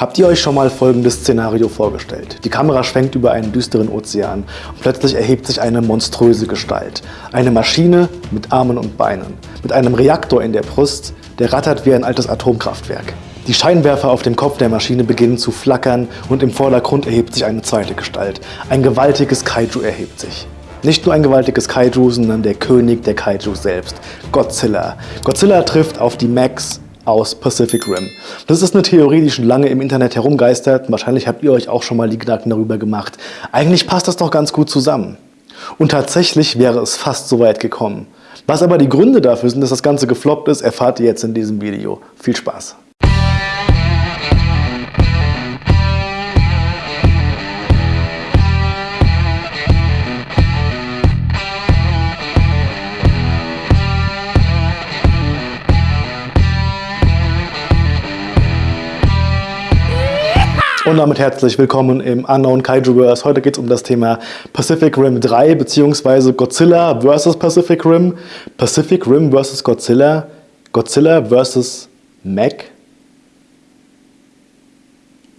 Habt ihr euch schon mal folgendes Szenario vorgestellt? Die Kamera schwenkt über einen düsteren Ozean und plötzlich erhebt sich eine monströse Gestalt. Eine Maschine mit Armen und Beinen, mit einem Reaktor in der Brust, der rattert wie ein altes Atomkraftwerk. Die Scheinwerfer auf dem Kopf der Maschine beginnen zu flackern und im Vordergrund erhebt sich eine zweite Gestalt. Ein gewaltiges Kaiju erhebt sich. Nicht nur ein gewaltiges Kaiju, sondern der König der Kaiju selbst, Godzilla. Godzilla trifft auf die Max aus Pacific Rim. Das ist eine Theorie, die schon lange im Internet herumgeistert. Wahrscheinlich habt ihr euch auch schon mal die Gedanken darüber gemacht. Eigentlich passt das doch ganz gut zusammen. Und tatsächlich wäre es fast so weit gekommen. Was aber die Gründe dafür sind, dass das Ganze gefloppt ist, erfahrt ihr jetzt in diesem Video. Viel Spaß! Und damit herzlich willkommen im Unknown Kaijuverse. Heute geht es um das Thema Pacific Rim 3 bzw. Godzilla vs. Pacific Rim, Pacific Rim vs. Godzilla, Godzilla vs. Mac.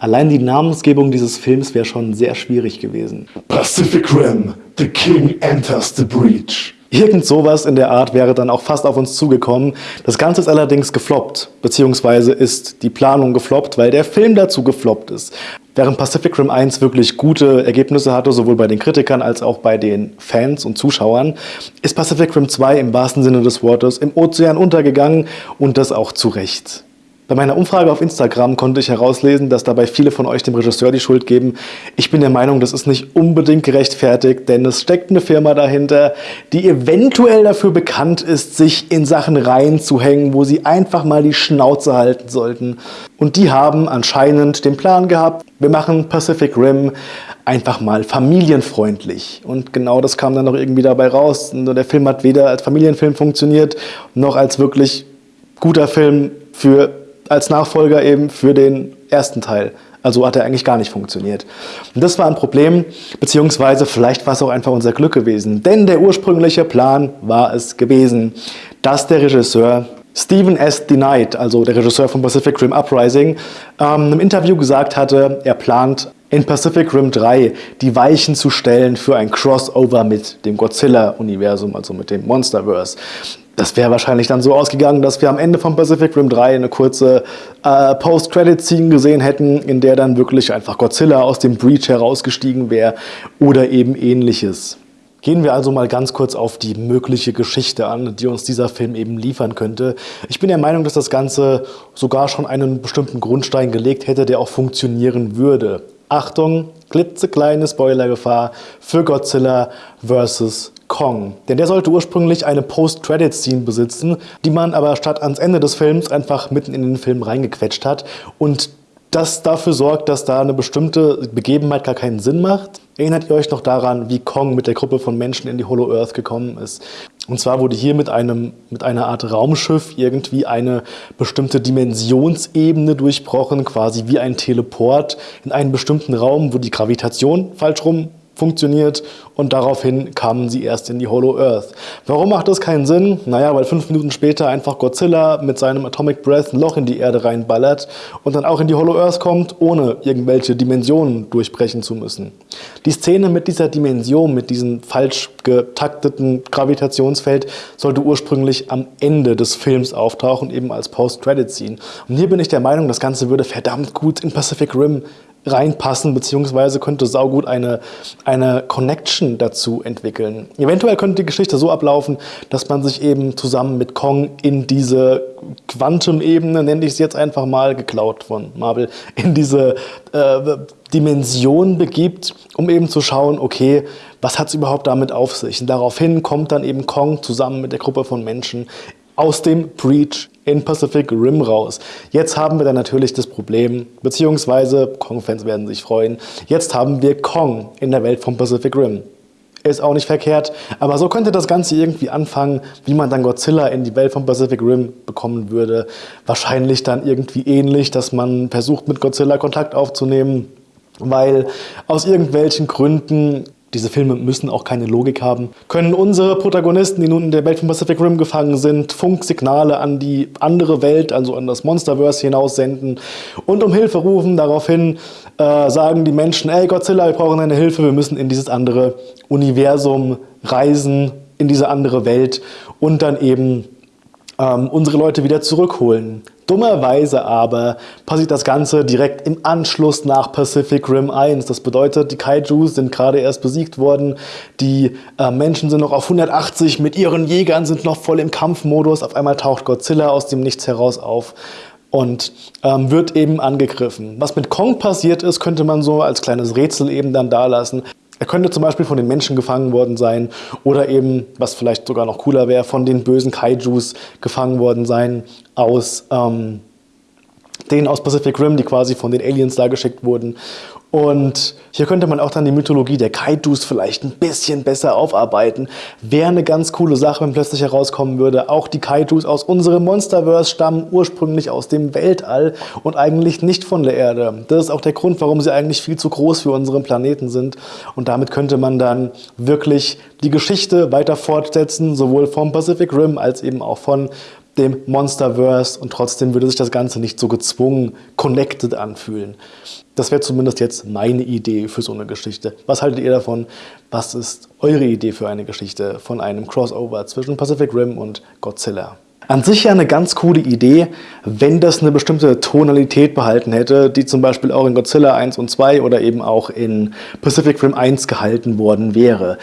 Allein die Namensgebung dieses Films wäre schon sehr schwierig gewesen. Pacific Rim, The King Enters the Breach. Irgend sowas in der Art wäre dann auch fast auf uns zugekommen. Das Ganze ist allerdings gefloppt, beziehungsweise ist die Planung gefloppt, weil der Film dazu gefloppt ist. Während Pacific Rim 1 wirklich gute Ergebnisse hatte, sowohl bei den Kritikern als auch bei den Fans und Zuschauern, ist Pacific Rim 2 im wahrsten Sinne des Wortes im Ozean untergegangen und das auch zu Recht. Bei meiner Umfrage auf Instagram konnte ich herauslesen, dass dabei viele von euch dem Regisseur die Schuld geben. Ich bin der Meinung, das ist nicht unbedingt gerechtfertigt, denn es steckt eine Firma dahinter, die eventuell dafür bekannt ist, sich in Sachen reinzuhängen, wo sie einfach mal die Schnauze halten sollten. Und die haben anscheinend den Plan gehabt, wir machen Pacific Rim einfach mal familienfreundlich. Und genau das kam dann noch irgendwie dabei raus. Und der Film hat weder als Familienfilm funktioniert, noch als wirklich guter Film für als Nachfolger eben für den ersten Teil. Also hat er eigentlich gar nicht funktioniert. Und das war ein Problem, beziehungsweise vielleicht war es auch einfach unser Glück gewesen. Denn der ursprüngliche Plan war es gewesen, dass der Regisseur Stephen S. Denied, also der Regisseur von Pacific Rim Uprising, ähm, im Interview gesagt hatte, er plant in Pacific Rim 3 die Weichen zu stellen für ein Crossover mit dem Godzilla-Universum, also mit dem Monsterverse. Das wäre wahrscheinlich dann so ausgegangen, dass wir am Ende von Pacific Rim 3 eine kurze äh, Post-Credit-Scene gesehen hätten, in der dann wirklich einfach Godzilla aus dem Breach herausgestiegen wäre oder eben ähnliches. Gehen wir also mal ganz kurz auf die mögliche Geschichte an, die uns dieser Film eben liefern könnte. Ich bin der Meinung, dass das Ganze sogar schon einen bestimmten Grundstein gelegt hätte, der auch funktionieren würde. Achtung, klitzekleine Spoilergefahr für Godzilla vs. Kong. Denn der sollte ursprünglich eine Post-Credit-Scene besitzen, die man aber statt ans Ende des Films einfach mitten in den Film reingequetscht hat. Und das dafür sorgt, dass da eine bestimmte Begebenheit gar keinen Sinn macht. Erinnert ihr euch noch daran, wie Kong mit der Gruppe von Menschen in die Hollow Earth gekommen ist? Und zwar wurde hier mit, einem, mit einer Art Raumschiff irgendwie eine bestimmte Dimensionsebene durchbrochen, quasi wie ein Teleport in einen bestimmten Raum, wo die Gravitation falsch rum funktioniert und daraufhin kamen sie erst in die Hollow Earth. Warum macht das keinen Sinn? Naja, weil fünf Minuten später einfach Godzilla mit seinem Atomic Breath ein Loch in die Erde reinballert und dann auch in die Hollow Earth kommt, ohne irgendwelche Dimensionen durchbrechen zu müssen. Die Szene mit dieser Dimension, mit diesem falsch getakteten Gravitationsfeld, sollte ursprünglich am Ende des Films auftauchen, eben als Post-Credit-Scene. Und hier bin ich der Meinung, das Ganze würde verdammt gut in Pacific Rim reinpassen, beziehungsweise könnte saugut eine, eine Connection dazu entwickeln. Eventuell könnte die Geschichte so ablaufen, dass man sich eben zusammen mit Kong in diese Quantum-Ebene, nenne ich es jetzt einfach mal, geklaut von Marvel, in diese äh, Dimension begibt, um eben zu schauen, okay, was hat es überhaupt damit auf sich? Und daraufhin kommt dann eben Kong zusammen mit der Gruppe von Menschen aus dem Breach in Pacific Rim raus. Jetzt haben wir dann natürlich das Problem, beziehungsweise Kong-Fans werden sich freuen, jetzt haben wir Kong in der Welt von Pacific Rim. Ist auch nicht verkehrt, aber so könnte das Ganze irgendwie anfangen, wie man dann Godzilla in die Welt von Pacific Rim bekommen würde. Wahrscheinlich dann irgendwie ähnlich, dass man versucht mit Godzilla Kontakt aufzunehmen, weil aus irgendwelchen Gründen Diese Filme müssen auch keine Logik haben. Können unsere Protagonisten, die nun in der Welt von Pacific Rim gefangen sind, Funksignale an die andere Welt, also an das Monsterverse hinaussenden und um Hilfe rufen. Daraufhin äh, sagen die Menschen, ey Godzilla, wir brauchen deine Hilfe, wir müssen in dieses andere Universum reisen, in diese andere Welt und dann eben ähm, unsere Leute wieder zurückholen. Dummerweise aber passiert das Ganze direkt im Anschluss nach Pacific Rim 1. Das bedeutet, die Kaijus sind gerade erst besiegt worden, die äh, Menschen sind noch auf 180, mit ihren Jägern sind noch voll im Kampfmodus. Auf einmal taucht Godzilla aus dem Nichts heraus auf und ähm, wird eben angegriffen. Was mit Kong passiert ist, könnte man so als kleines Rätsel eben dann da lassen. Er könnte zum Beispiel von den Menschen gefangen worden sein oder eben, was vielleicht sogar noch cooler wäre, von den bösen Kaijus gefangen worden sein aus ähm, denen aus Pacific Rim, die quasi von den Aliens da geschickt wurden. Und hier könnte man auch dann die Mythologie der Kaijus vielleicht ein bisschen besser aufarbeiten. Wäre eine ganz coole Sache, wenn plötzlich herauskommen würde, auch die Kaijus aus unserem Monsterverse stammen ursprünglich aus dem Weltall und eigentlich nicht von der Erde. Das ist auch der Grund, warum sie eigentlich viel zu groß für unseren Planeten sind. Und damit könnte man dann wirklich die Geschichte weiter fortsetzen, sowohl vom Pacific Rim als eben auch von dem Monsterverse und trotzdem würde sich das Ganze nicht so gezwungen connected anfühlen. Das wäre zumindest jetzt meine Idee für so eine Geschichte. Was haltet ihr davon? Was ist eure Idee für eine Geschichte von einem Crossover zwischen Pacific Rim und Godzilla? An sich ja eine ganz coole Idee, wenn das eine bestimmte Tonalität behalten hätte, die zum Beispiel auch in Godzilla 1 und 2 oder eben auch in Pacific Rim 1 gehalten worden wäre.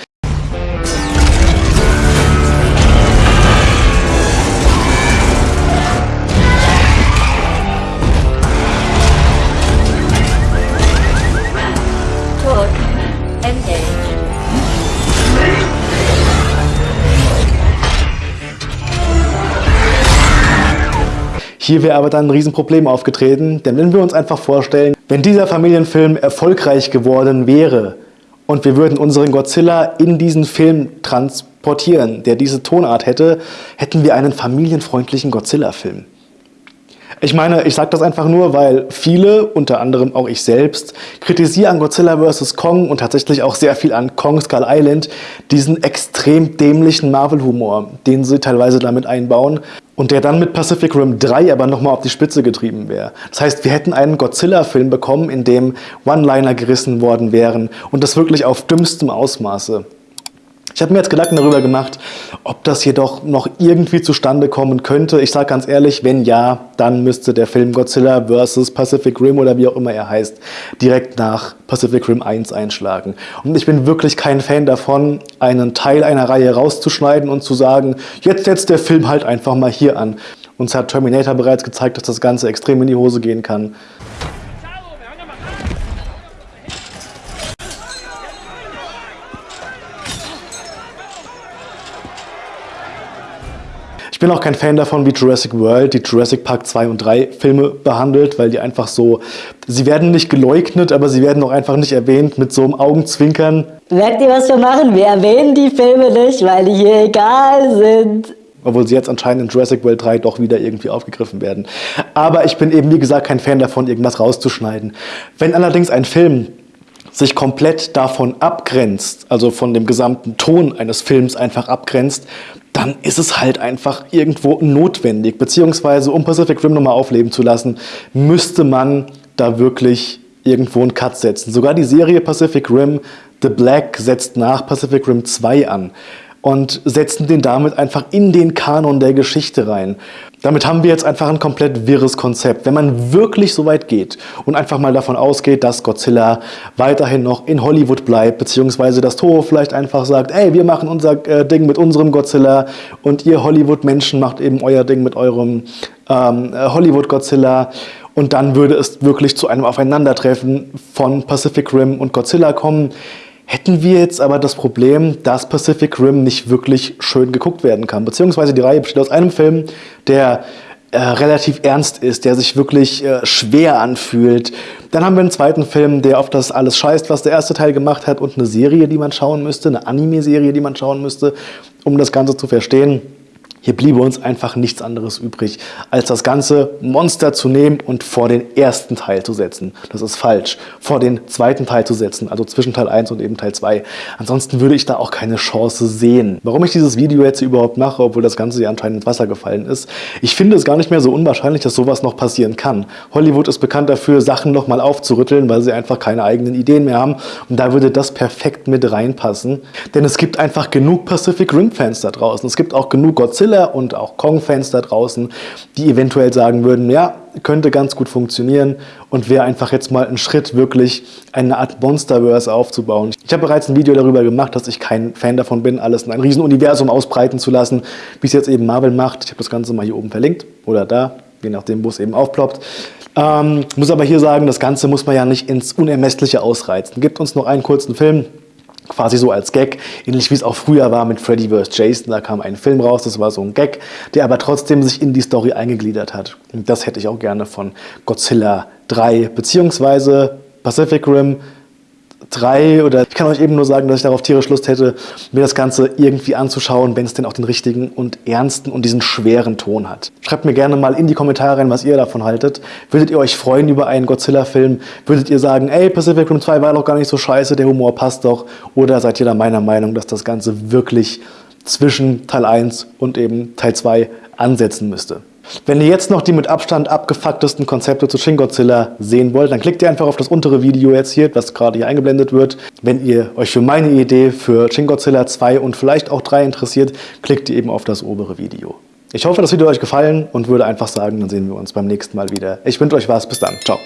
Hier wäre aber dann ein Riesenproblem aufgetreten, denn wenn wir uns einfach vorstellen, wenn dieser Familienfilm erfolgreich geworden wäre und wir würden unseren Godzilla in diesen Film transportieren, der diese Tonart hätte, hätten wir einen familienfreundlichen Godzilla-Film. Ich meine, ich sage das einfach nur, weil viele, unter anderem auch ich selbst, kritisieren Godzilla vs. Kong und tatsächlich auch sehr viel an Kong Skull Island diesen extrem dämlichen Marvel-Humor, den sie teilweise damit einbauen und der dann mit Pacific Rim 3 aber nochmal auf die Spitze getrieben wäre. Das heißt, wir hätten einen Godzilla-Film bekommen, in dem One-Liner gerissen worden wären und das wirklich auf dümmstem Ausmaße. Ich habe mir jetzt Gedanken darüber gemacht, ob das jedoch noch irgendwie zustande kommen könnte. Ich sage ganz ehrlich, wenn ja, dann müsste der Film Godzilla vs. Pacific Rim oder wie auch immer er heißt, direkt nach Pacific Rim 1 einschlagen. Und ich bin wirklich kein Fan davon, einen Teil einer Reihe rauszuschneiden und zu sagen, jetzt setzt der Film halt einfach mal hier an. Uns hat Terminator bereits gezeigt, dass das Ganze extrem in die Hose gehen kann. Bin auch kein Fan davon, wie Jurassic World die Jurassic Park 2 und 3 Filme behandelt, weil die einfach so, sie werden nicht geleugnet, aber sie werden auch einfach nicht erwähnt mit so einem Augenzwinkern. Merkt ihr, was wir machen? Wir erwähnen die Filme nicht, weil die hier egal sind obwohl sie jetzt anscheinend in Jurassic World 3 doch wieder irgendwie aufgegriffen werden. Aber ich bin eben, wie gesagt, kein Fan davon, irgendwas rauszuschneiden. Wenn allerdings ein Film sich komplett davon abgrenzt, also von dem gesamten Ton eines Films einfach abgrenzt, dann ist es halt einfach irgendwo notwendig. Beziehungsweise, um Pacific Rim nochmal aufleben zu lassen, müsste man da wirklich irgendwo einen Cut setzen. Sogar die Serie Pacific Rim The Black setzt nach Pacific Rim 2 an und setzen den damit einfach in den Kanon der Geschichte rein. Damit haben wir jetzt einfach ein komplett wirres Konzept. Wenn man wirklich so weit geht und einfach mal davon ausgeht, dass Godzilla weiterhin noch in Hollywood bleibt, beziehungsweise dass Toho vielleicht einfach sagt, ey, wir machen unser äh, Ding mit unserem Godzilla und ihr Hollywood-Menschen macht eben euer Ding mit eurem ähm, äh, Hollywood-Godzilla und dann würde es wirklich zu einem Aufeinandertreffen von Pacific Rim und Godzilla kommen. Hätten wir jetzt aber das Problem, dass Pacific Rim nicht wirklich schön geguckt werden kann. Beziehungsweise die Reihe besteht aus einem Film, der äh, relativ ernst ist, der sich wirklich äh, schwer anfühlt. Dann haben wir einen zweiten Film, der auf das alles scheißt, was der erste Teil gemacht hat und eine Serie, die man schauen müsste, eine Anime-Serie, die man schauen müsste, um das Ganze zu verstehen. Hier bliebe uns einfach nichts anderes übrig, als das ganze Monster zu nehmen und vor den ersten Teil zu setzen. Das ist falsch. Vor den zweiten Teil zu setzen, also zwischen Teil 1 und eben Teil 2. Ansonsten würde ich da auch keine Chance sehen. Warum ich dieses Video jetzt überhaupt mache, obwohl das Ganze ja anscheinend ins Wasser gefallen ist, ich finde es gar nicht mehr so unwahrscheinlich, dass sowas noch passieren kann. Hollywood ist bekannt dafür, Sachen nochmal aufzurütteln, weil sie einfach keine eigenen Ideen mehr haben. Und da würde das perfekt mit reinpassen. Denn es gibt einfach genug Pacific Rim-Fans da draußen. Es gibt auch genug Godzilla und auch Kong-Fans da draußen, die eventuell sagen würden, ja, könnte ganz gut funktionieren und wäre einfach jetzt mal ein Schritt, wirklich eine Art Monsterverse aufzubauen. Ich habe bereits ein Video darüber gemacht, dass ich kein Fan davon bin, alles in ein Riesenuniversum ausbreiten zu lassen, wie es jetzt eben Marvel macht. Ich habe das Ganze mal hier oben verlinkt oder da, je nachdem, wo es eben aufploppt. Ähm, muss aber hier sagen, das Ganze muss man ja nicht ins Unermessliche ausreizen. Gibt uns noch einen kurzen Film, quasi so als Gag, ähnlich wie es auch früher war mit Freddy vs. Jason, da kam ein Film raus, das war so ein Gag, der aber trotzdem sich in die Story eingegliedert hat. Und das hätte ich auch gerne von Godzilla 3 beziehungsweise Pacific Rim 3 oder ich kann euch eben nur sagen, dass ich darauf tierisch Lust hätte, mir das Ganze irgendwie anzuschauen, wenn es denn auch den richtigen und ernsten und diesen schweren Ton hat. Schreibt mir gerne mal in die Kommentare rein, was ihr davon haltet. Würdet ihr euch freuen über einen Godzilla-Film? Würdet ihr sagen, ey, Pacific Rim 2 war doch gar nicht so scheiße, der Humor passt doch? Oder seid ihr da meiner Meinung, dass das Ganze wirklich zwischen Teil 1 und eben Teil 2 ansetzen müsste? Wenn ihr jetzt noch die mit Abstand abgefucktesten Konzepte zu Shin Godzilla sehen wollt, dann klickt ihr einfach auf das untere Video jetzt hier, was gerade hier eingeblendet wird. Wenn ihr euch für meine Idee für Shin Godzilla 2 und vielleicht auch 3 interessiert, klickt ihr eben auf das obere Video. Ich hoffe, das Video hat euch gefallen und würde einfach sagen, dann sehen wir uns beim nächsten Mal wieder. Ich wünsche euch was. Bis dann. Ciao.